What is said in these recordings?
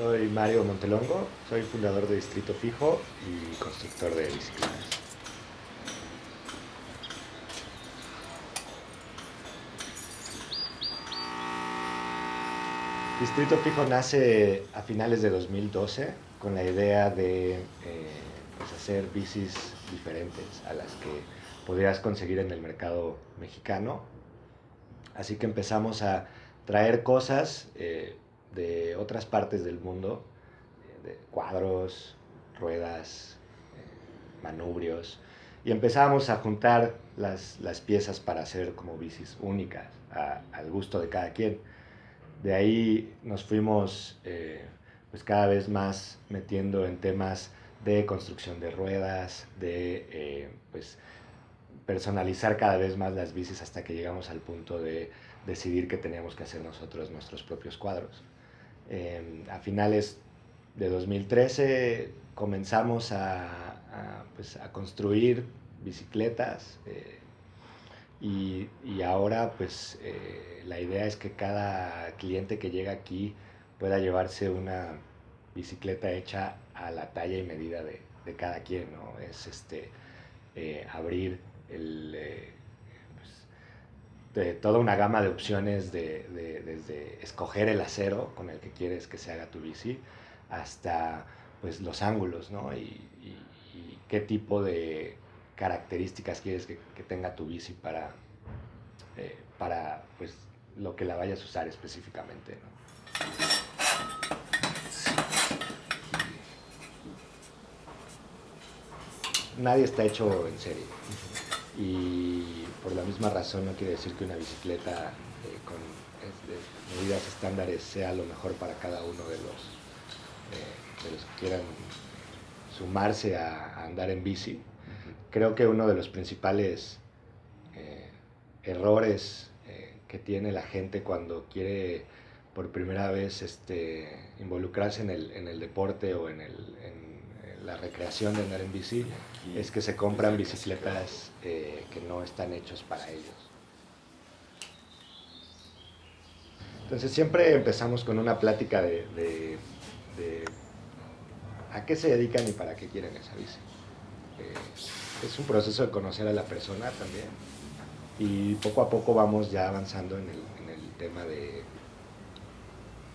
Soy Mario Montelongo, soy fundador de Distrito Fijo y constructor de bicicletas. Distrito Fijo nace a finales de 2012 con la idea de eh, pues, hacer bicis diferentes a las que podrías conseguir en el mercado mexicano. Así que empezamos a traer cosas eh, de otras partes del mundo, eh, de cuadros, ruedas, eh, manubrios, y empezamos a juntar las, piezas para hacer como bicis únicas, al gusto de cada quien. De ahí nos fuimos eh, pues cada vez más metiendo en temas de construcción de ruedas, de pues personalizar cada vez más las bicis hasta que llegamos al punto de decidir que teníamos que hacer nosotros nuestros propios cuadros. Em, a finales de 2013 comenzamos a, pues, a construir bicicletas eh, y, y, ahora pues eh, la idea es que cada cliente que llega aquí pueda llevarse una bicicleta hecha a la talla y medida de, de cada quien, ¿no? Es este, eh, abrir de toda una gama de opciones de, desde escoger el acero con el que quieres que se haga tu bici hasta pues los ángulos, ¿no? Y, qué tipo de características quieres que, tenga tu bici para, eh, para pues lo que la vayas a usar específicamente, Nadie está hecho en serie y por la misma razón no quiere decir que una bicicleta eh, con medidas estándares sea lo mejor para cada uno de los, eh, de los que quieran sumarse a, andar en bici. Creo que uno de los principales eh, errores que tiene la gente cuando quiere por primera vez este, involucrarse en el, en el deporte o en, el, en la recreación de andar en bici es que se compran bicicletas eh, que no están hechos para ellos. Entonces siempre empezamos con una plática de, a qué se dedican y para qué quieren esa bici. Eh, es un proceso de conocer a la persona también y poco a poco vamos ya avanzando en el, tema de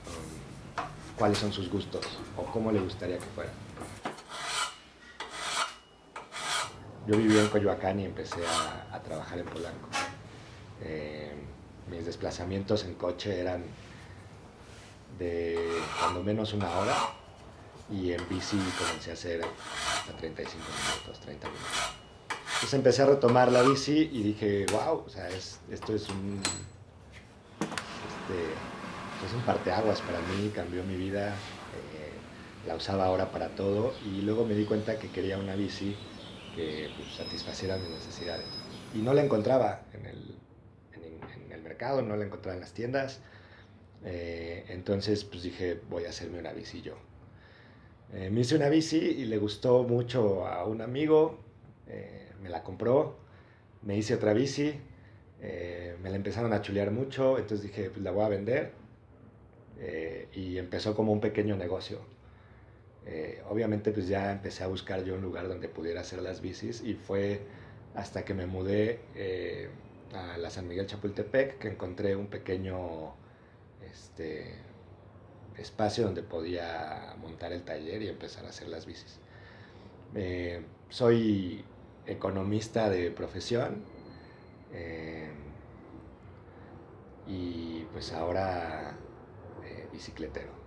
um, cuáles son sus gustos o cómo le gustaría que fuera. Yo vivía en Coyoacán y empecé a, trabajar en Polanco. Eh, mis desplazamientos en coche eran de cuando menos una hora y en bici comencé a hacer hasta 35 minutos, 30 minutos. Entonces empecé a retomar la bici y dije, wow, o sea, esto es un, este, es un parteaguas para mí, cambió mi vida, eh, la usaba ahora para todo y luego me di cuenta que quería una bici que pues, satisfaciera mis necesidades. Y no la encontraba en el, en, el mercado, no la encontraba en las tiendas. Eh, entonces pues dije, voy a hacerme una bici yo. Eh, me hice una bici y le gustó mucho a un amigo, eh, me la compró, me hice otra bici, me la empezaron a chulear mucho, entonces dije, pues la voy a vender. y empezó como un pequeño negocio. Eh, obviamente pues ya empecé a buscar yo un lugar donde pudiera hacer las bicis y fue hasta que me mudé eh, a San Miguel Chapultepec que encontré un pequeño este, espacio donde podía montar el taller y empezar a hacer las bicis. Eh, soy economista de profesión y pues ahora bicicletero.